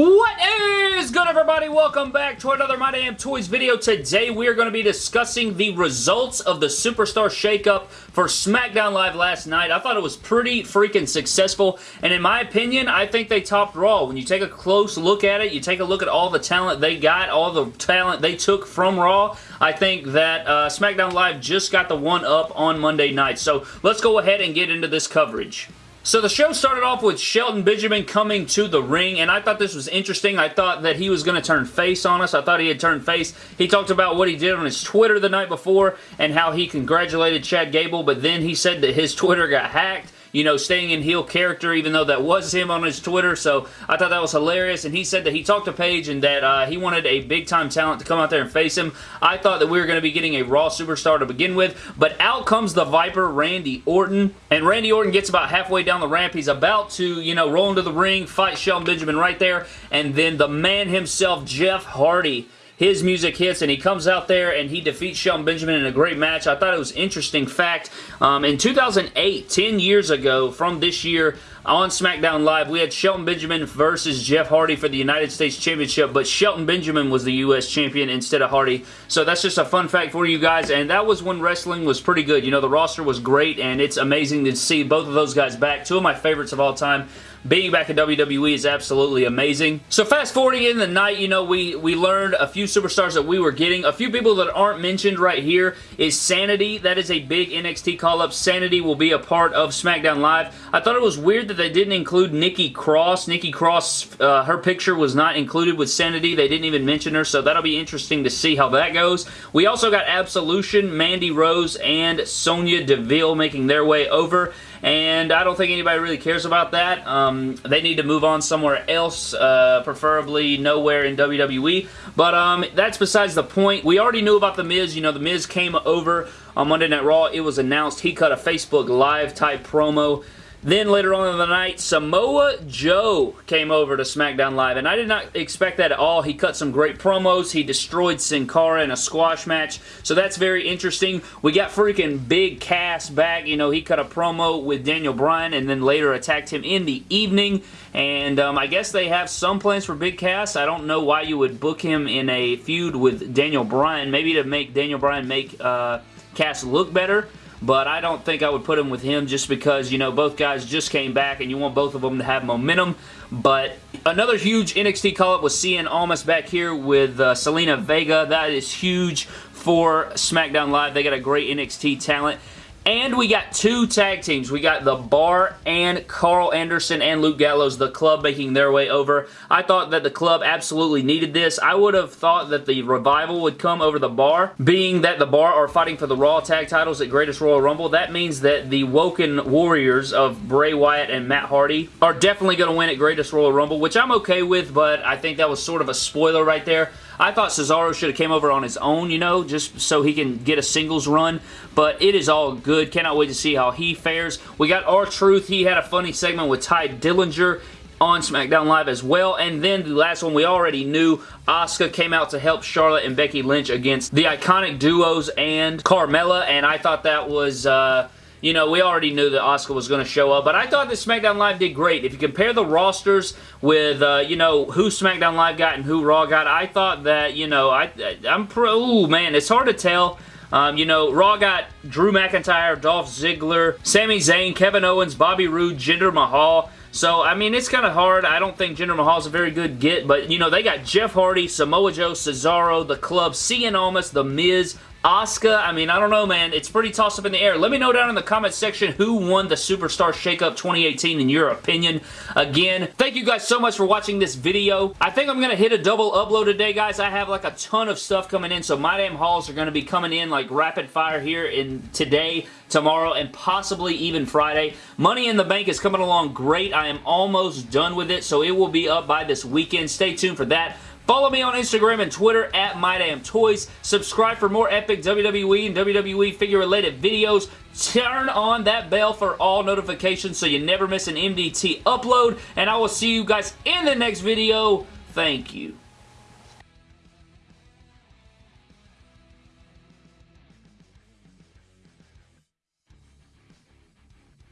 What is good everybody? Welcome back to another My Damn Toys video. Today we are going to be discussing the results of the Superstar Shakeup for SmackDown Live last night. I thought it was pretty freaking successful and in my opinion I think they topped Raw. When you take a close look at it, you take a look at all the talent they got, all the talent they took from Raw, I think that uh, SmackDown Live just got the one up on Monday night. So let's go ahead and get into this coverage. So the show started off with Shelton Benjamin coming to the ring, and I thought this was interesting. I thought that he was going to turn face on us. I thought he had turned face. He talked about what he did on his Twitter the night before and how he congratulated Chad Gable, but then he said that his Twitter got hacked you know, staying in heel character, even though that was him on his Twitter. So I thought that was hilarious. And he said that he talked to Paige and that uh, he wanted a big-time talent to come out there and face him. I thought that we were going to be getting a Raw superstar to begin with. But out comes the Viper, Randy Orton. And Randy Orton gets about halfway down the ramp. He's about to, you know, roll into the ring, fight Shelton Benjamin right there. And then the man himself, Jeff Hardy, his music hits and he comes out there and he defeats Shelton Benjamin in a great match. I thought it was interesting fact. Um, in 2008, 10 years ago from this year, on SmackDown Live, we had Shelton Benjamin versus Jeff Hardy for the United States Championship, but Shelton Benjamin was the U.S. Champion instead of Hardy. So that's just a fun fact for you guys, and that was when wrestling was pretty good. You know, the roster was great, and it's amazing to see both of those guys back. Two of my favorites of all time being back in WWE is absolutely amazing. So fast forwarding in the night, you know, we, we learned a few superstars that we were getting. A few people that aren't mentioned right here is Sanity. That is a big NXT call-up. Sanity will be a part of SmackDown Live. I thought it was weird that they didn't include Nikki Cross. Nikki Cross, uh, her picture was not included with Sanity. They didn't even mention her, so that'll be interesting to see how that goes. We also got Absolution, Mandy Rose, and Sonya Deville making their way over and I don't think anybody really cares about that. Um, they need to move on somewhere else, uh, preferably nowhere in WWE, but um, that's besides the point. We already knew about The Miz. You know, The Miz came over on Monday Night Raw. It was announced he cut a Facebook Live type promo then later on in the night, Samoa Joe came over to SmackDown Live, and I did not expect that at all. He cut some great promos. He destroyed Sin Cara in a squash match, so that's very interesting. We got freaking Big Cass back. You know, he cut a promo with Daniel Bryan and then later attacked him in the evening, and um, I guess they have some plans for Big Cass. I don't know why you would book him in a feud with Daniel Bryan, maybe to make Daniel Bryan make uh, Cass look better, but I don't think I would put him with him just because, you know, both guys just came back and you want both of them to have momentum. But another huge NXT call-up was seeing Almas back here with uh, Zelina Vega. That is huge for SmackDown Live. They got a great NXT talent. And we got two tag teams. We got The Bar and Karl Anderson and Luke Gallows, the club making their way over. I thought that the club absolutely needed this. I would have thought that the Revival would come over The Bar, being that The Bar are fighting for the Raw tag titles at Greatest Royal Rumble. That means that the Woken Warriors of Bray Wyatt and Matt Hardy are definitely going to win at Greatest Royal Rumble, which I'm okay with, but I think that was sort of a spoiler right there. I thought Cesaro should have came over on his own, you know, just so he can get a singles run, but it is all good. Cannot wait to see how he fares. We got R-Truth. He had a funny segment with Tye Dillinger on SmackDown Live as well. And then the last one we already knew, Asuka came out to help Charlotte and Becky Lynch against the Iconic Duos and Carmella, and I thought that was... Uh, you know, we already knew that Asuka was going to show up, but I thought that SmackDown Live did great. If you compare the rosters with, uh, you know, who SmackDown Live got and who Raw got, I thought that, you know, I, I'm pro, ooh, man, it's hard to tell. Um, you know, Raw got Drew McIntyre, Dolph Ziggler, Sami Zayn, Kevin Owens, Bobby Roode, Jinder Mahal. So, I mean, it's kind of hard. I don't think Jinder Mahal is a very good get, but, you know, they got Jeff Hardy, Samoa Joe, Cesaro, The Club, Cien Almas, The Miz, Asuka, I mean, I don't know, man. It's pretty tossed up in the air. Let me know down in the comment section who won the Superstar Shakeup 2018 in your opinion. Again, thank you guys so much for watching this video. I think I'm going to hit a double upload today, guys. I have like a ton of stuff coming in, so my damn hauls are going to be coming in like rapid fire here in today, tomorrow, and possibly even Friday. Money in the Bank is coming along great. I am almost done with it, so it will be up by this weekend. Stay tuned for that. Follow me on Instagram and Twitter at MyDamnToys. Subscribe for more epic WWE and WWE figure-related videos. Turn on that bell for all notifications so you never miss an MDT upload. And I will see you guys in the next video. Thank you.